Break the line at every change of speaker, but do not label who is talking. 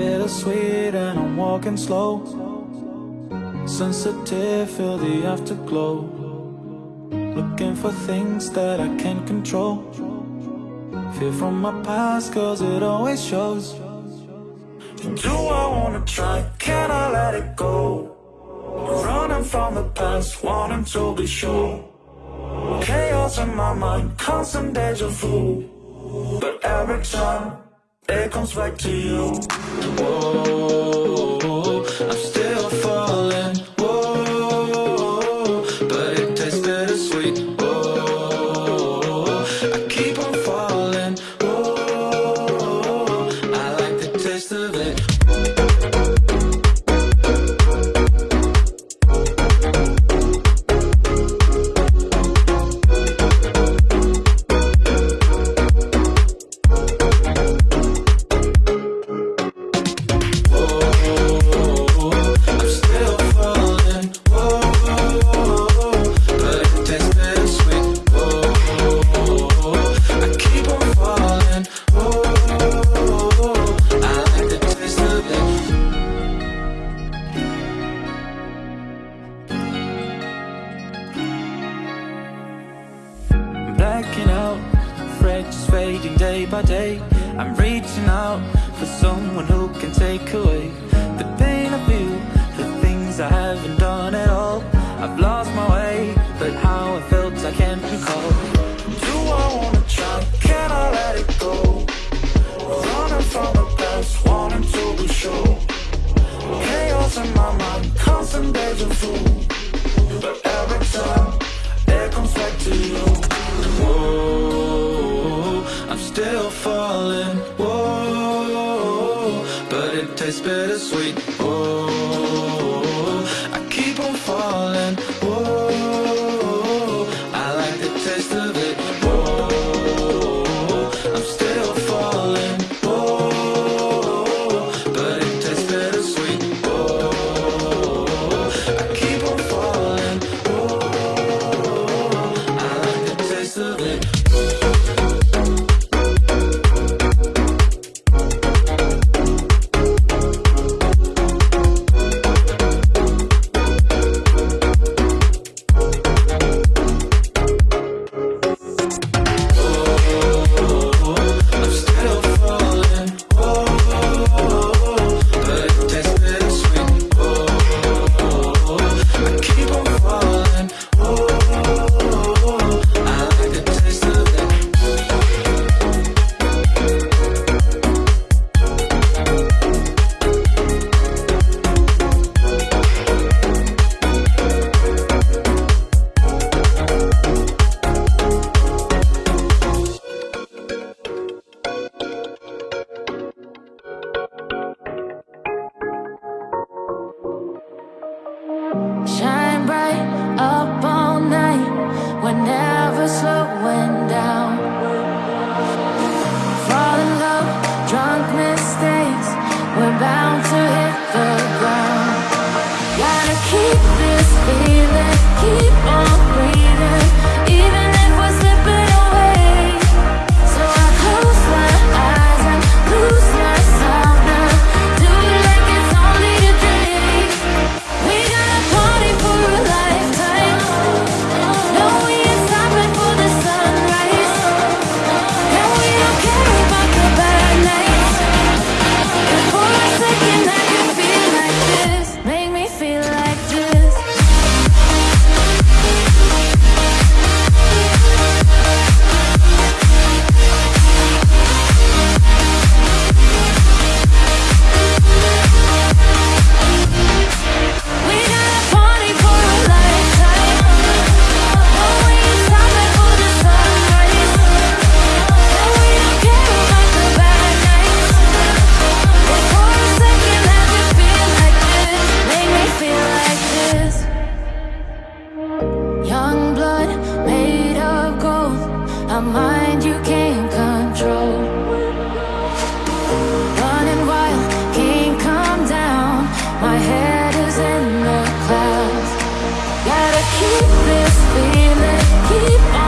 bittersweet and I'm walking slow. Sensitive, feel the afterglow. Looking for things that I can't control. Fear from my past cause it always shows. Do I wanna try, can I let it go? Running from the past, wanting to be sure. Chaos in my mind, constant deja vu. But every time Er komt vaak to you. day. I'm reaching out for someone who can take away The pain I feel, the things I haven't done at all. I've lost my way, but how I felt I can't recall. Do I wanna try, can I let it go? Running from the past, wanting to be sure. Chaos in my mind, constant deja vu. it's bittersweet.
mind you can't control. Running wild, can't come down. My head is in the clouds. Gotta keep this feeling, keep